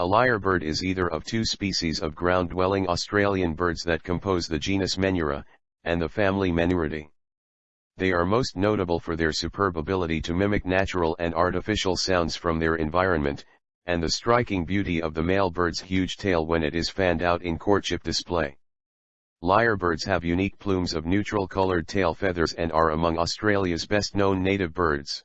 A lyrebird is either of two species of ground-dwelling Australian birds that compose the genus Menura, and the family Menuridae. They are most notable for their superb ability to mimic natural and artificial sounds from their environment, and the striking beauty of the male bird's huge tail when it is fanned out in courtship display. Lyrebirds have unique plumes of neutral colored tail feathers and are among Australia's best known native birds.